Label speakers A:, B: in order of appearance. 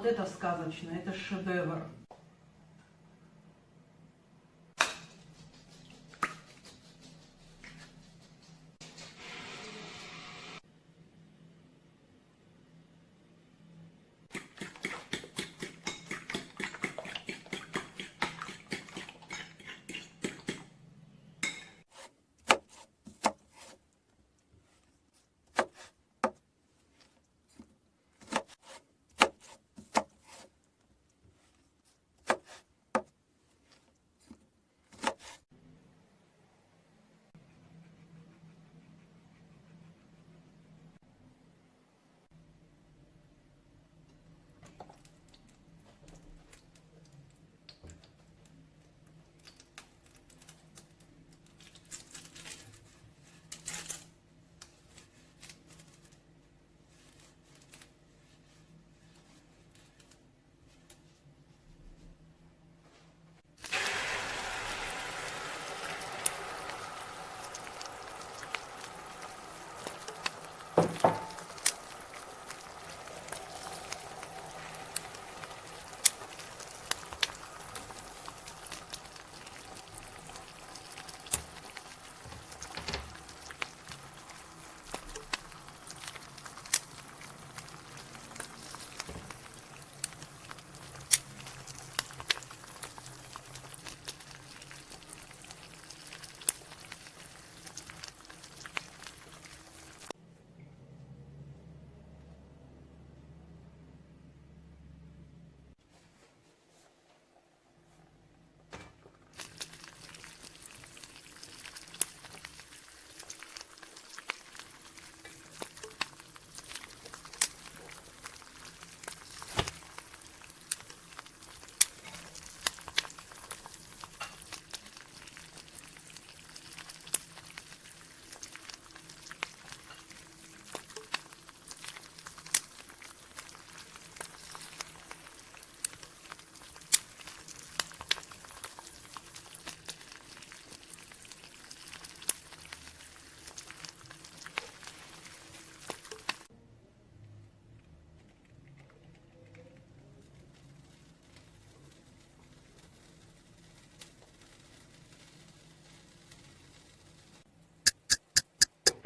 A: вот это сказочно, это шедевр.